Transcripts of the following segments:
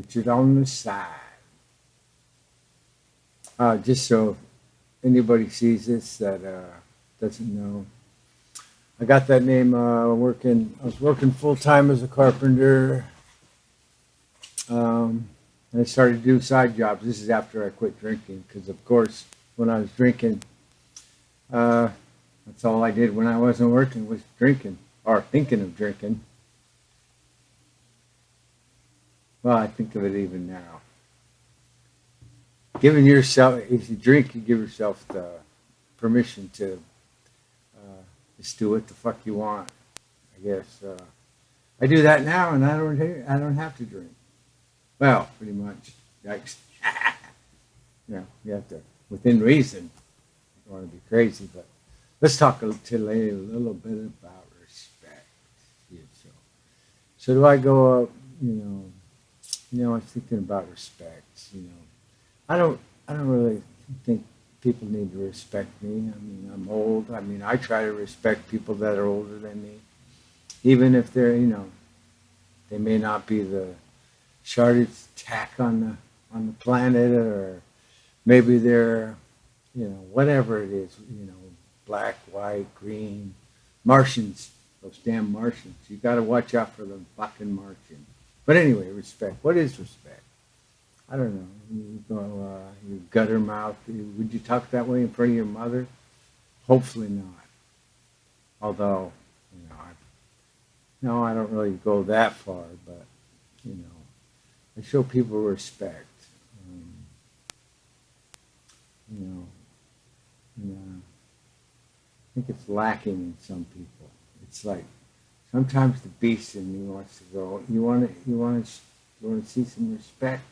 Richard on the side. Uh, just so anybody sees this that uh, doesn't know, I got that name uh, working. I was working full time as a carpenter. Um, and I started to do side jobs. This is after I quit drinking, because of course, when I was drinking, uh, that's all I did when I wasn't working was drinking or thinking of drinking. Well, I think of it even now. Giving yourself, if you drink, you give yourself the permission to uh, just do what the fuck you want. I guess uh, I do that now, and I don't. I don't have to drink. Well, pretty much. Yikes. yeah, you have to, within reason. You don't want to be crazy, but let's talk today a little bit about respect. So, so do I go up, you know, you know, I'm thinking about respect. You know, I don't, I don't really think people need to respect me. I mean, I'm old. I mean, I try to respect people that are older than me, even if they're, you know, they may not be the sharpest tack on the on the planet, or maybe they're, you know, whatever it is, you know, black, white, green, Martians. Those damn Martians. You got to watch out for the fucking Martians. But anyway, respect. What is respect? I don't know. You go, uh, you gutter mouth. Would you talk that way in front of your mother? Hopefully not. Although, you know, I, no, I don't really go that far. But you know, I show people respect. Um, you know, and, uh, I think it's lacking in some people. It's like sometimes the beast in me wants to go. You want to, you want to, you want to see some respect.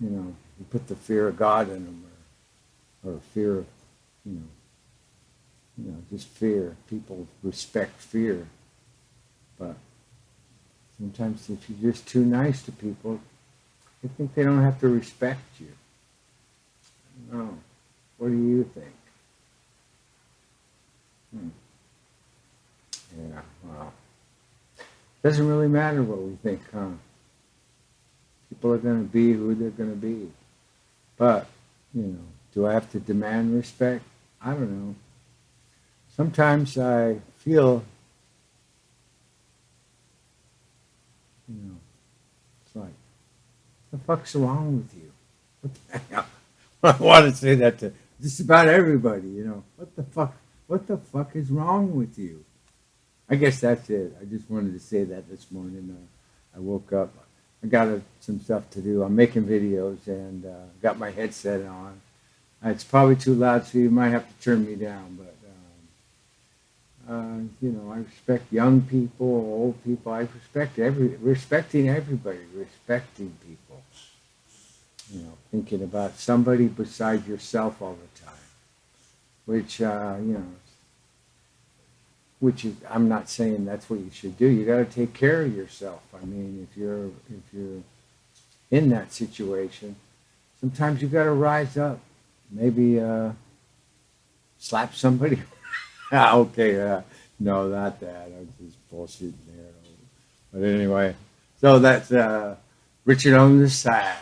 You know, you put the fear of God in them, or, or fear of, you know, you know, just fear. People respect fear, but sometimes if you're just too nice to people, they think they don't have to respect you. No. What do you think? Doesn't really matter what we think, huh? People are going to be who they're going to be. But, you know, do I have to demand respect? I don't know. Sometimes I feel, you know, it's like, the fuck's wrong with you? What the hell? I want to say that to just about everybody, you know. What the fuck? What the fuck is wrong with you? I guess that's it. I just wanted to say that this morning. Uh, I woke up. I got uh, some stuff to do. I'm making videos and uh, got my headset on. It's probably too loud, so you might have to turn me down. But um, uh, you know, I respect young people, old people. I respect every respecting everybody, respecting people. You know, thinking about somebody beside yourself all the time, which uh, you know which is, I'm not saying that's what you should do. You got to take care of yourself. I mean, if you're if you're in that situation, sometimes you got to rise up. Maybe uh, slap somebody. okay, uh, no, not that. I'm just bullshitting there. But anyway, so that's uh, Richard on the side.